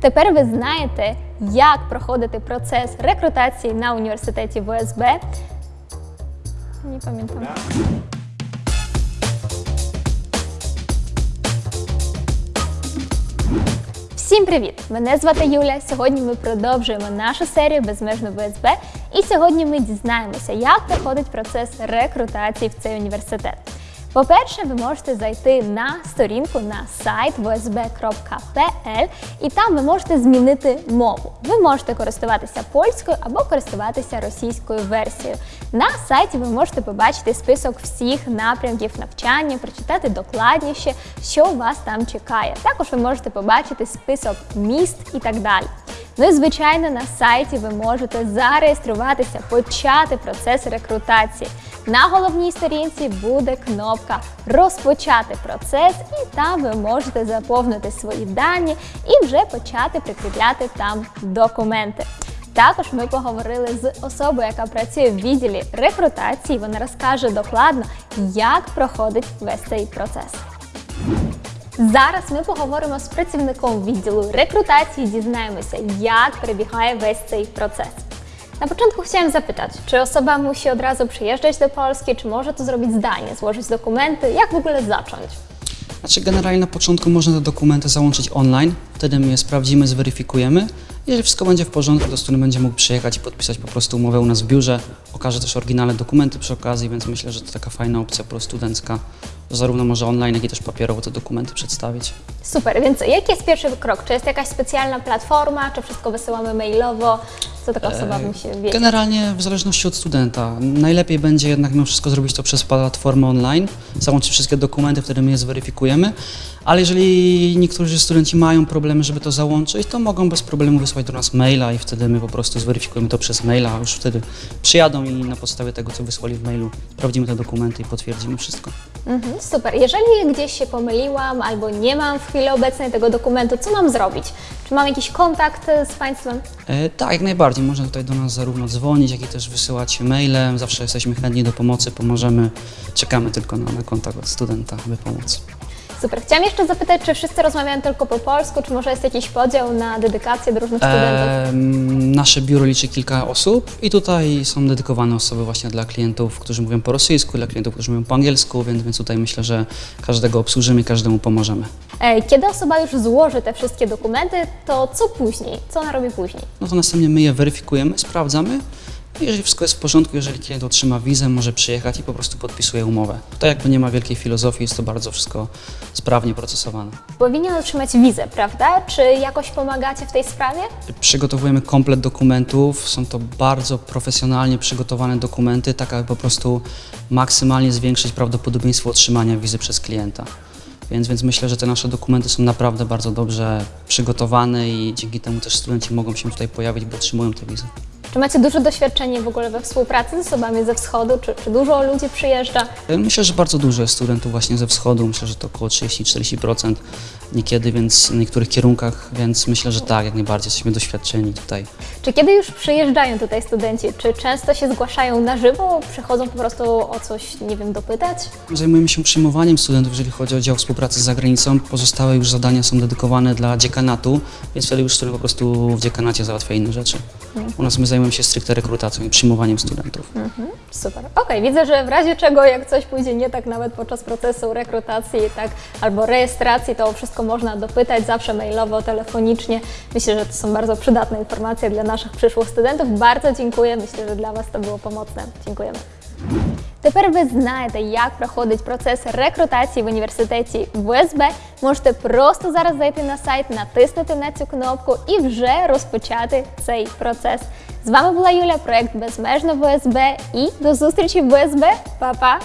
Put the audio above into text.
Тепер ви знаєте, як проходити процес рекрутації на університеті ВСБ. Не пам'ятаю. Всім привіт! Мене звати Юля. Сьогодні ми продовжуємо нашу серію Безмежно ВСБ. І сьогодні ми дізнаємося, як проходить процес рекрутації в цей університет. По-перше, ви можете зайти на сторінку на сайт vsb.pl і там ви можете змінити мову. Ви можете користуватися польською або користуватися російською версією. На сайті ви можете побачити список всіх напрямків навчання, прочитати докладніше, що вас там чекає. Також ви можете побачити список міст і так далі. Ну і звичайно, на сайті ви можете зареєструватися, почати процес рекрутації. На головній сторінці буде кнопка Розпочати процес, і там ви можете заповнити свої дані і вже почати прикріпляти там документи. Також ми поговорили з особою, яка працює в відділі рекрутації. Вона розкаже докладно, як проходить весь цей процес. Зараз ми поговоримо з працівником відділу рекрутації, дізнаємося, як перебігає весь цей процес. Na początku chciałem zapytać, czy osoba musi od razu przyjeżdżać do Polski, czy może to zrobić zdalnie, złożyć dokumenty? Jak w ogóle zacząć? Znaczy generalnie na początku można te dokumenty załączyć online, wtedy my je sprawdzimy, zweryfikujemy. Jeżeli wszystko będzie w porządku, to student będzie mógł przyjechać i podpisać po prostu umowę u nas w biurze. Okaże też oryginalne dokumenty przy okazji, więc myślę, że to taka fajna opcja po prostu studencka, że zarówno może online, jak i też papierowo te dokumenty przedstawić. Super, więc jaki jest pierwszy krok? Czy jest jakaś specjalna platforma, czy wszystko wysyłamy mailowo? Co taka osoba musi wiedzieć? Generalnie w zależności od studenta. Najlepiej będzie jednak mimo wszystko zrobić to przez platformę online, załączyć wszystkie dokumenty, wtedy my je zweryfikujemy. Ale jeżeli niektórzy studenci mają problemy, żeby to załączyć, to mogą bez problemu wysłać do nas maila i wtedy my po prostu zweryfikujemy to przez maila, a już wtedy przyjadą i na podstawie tego, co wysłali w mailu, sprawdzimy te dokumenty i potwierdzimy wszystko. Mhm, super. Jeżeli gdzieś się pomyliłam albo nie mam w chwili obecnej tego dokumentu, co mam zrobić? Czy mam jakiś kontakt z Państwem? E, tak, jak najbardziej. Można tutaj do nas zarówno dzwonić, jak i też wysyłać mailem. Zawsze jesteśmy chętni do pomocy, pomożemy. Czekamy tylko na, na kontakt od studenta, by pomóc. Super. Chciałam jeszcze zapytać, czy wszyscy rozmawiają tylko po polsku, czy może jest jakiś podział na dedykację do różnych studentów? Nasze biuro liczy kilka osób i tutaj są dedykowane osoby właśnie dla klientów, którzy mówią po rosyjsku, dla klientów, którzy mówią po angielsku, więc, więc tutaj myślę, że każdego obsłużymy, każdemu pomożemy. E, Kiedy osoba już złoży te wszystkie dokumenty, to co później? Co ona robi później? No to następnie my je weryfikujemy, sprawdzamy. Jeżeli wszystko jest w porządku, jeżeli klient otrzyma wizę, może przyjechać i po prostu podpisuje umowę. Tutaj jakby nie ma wielkiej filozofii, jest to bardzo wszystko sprawnie procesowane. Powinien otrzymać wizę, prawda? Czy jakoś pomagacie w tej sprawie? Przygotowujemy komplet dokumentów, są to bardzo profesjonalnie przygotowane dokumenty, tak aby po prostu maksymalnie zwiększyć prawdopodobieństwo otrzymania wizy przez klienta. Więc, więc myślę, że te nasze dokumenty są naprawdę bardzo dobrze przygotowane i dzięki temu też studenci mogą się tutaj pojawić, bo otrzymują te wizy. Czy macie duże doświadczenie w ogóle we współpracy z osobami ze wschodu? Czy, czy dużo ludzi przyjeżdża? Myślę, że bardzo dużo jest studentów właśnie ze wschodu, myślę, że to około 30-40% niekiedy, więc w niektórych kierunkach, więc myślę, że tak, jak najbardziej jesteśmy doświadczeni tutaj. Czy kiedy już przyjeżdżają tutaj studenci, czy często się zgłaszają na żywo? Przychodzą po prostu o coś, nie wiem, dopytać? Zajmujemy się przyjmowaniem studentów, jeżeli chodzi o dział współpracy z zagranicą. Pozostałe już zadania są dedykowane dla dziekanatu, więc wtedy już student po prostu w dziekanacie załatwia inne rzeczy. U nas my zajmujemy się stricte rekrutacją i przyjmowaniem studentów. Super. Okej, widzę, że w razie czego, jak coś pójdzie nie tak nawet podczas procesu rekrutacji, tak, albo rejestracji, to wszystko można dopytać, zawsze mailowo, telefonicznie. Myślę, że to są bardzo przydatne informacje dla naszych przyszłych studentów. Bardzo dziękuję. Myślę, że dla Was to było pomocne. Dziękujemy. Тепер ви знаєте, як проходить процес рекрутації в університеті ВСБ. Можете просто зараз зайти на сайт, натиснути на цю кнопку і вже розпочати цей процес. З вами була Юля, проект Безмежно ВСБ і до зустрічі в ВСБ. Па-па!